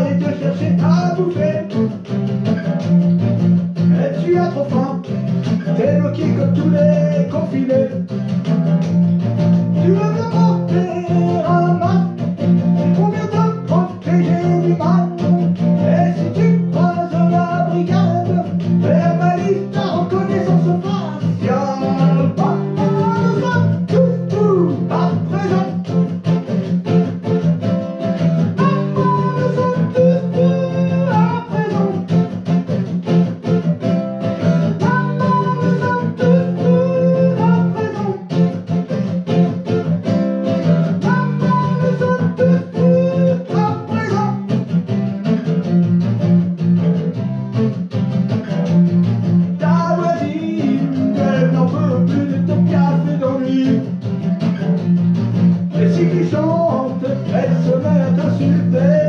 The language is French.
et te chercher à bouffer. Et tu as trop faim, t'es bloqué comme tous les confinés. Tu veux me porter si tu chantes, elle se met à t'insulter.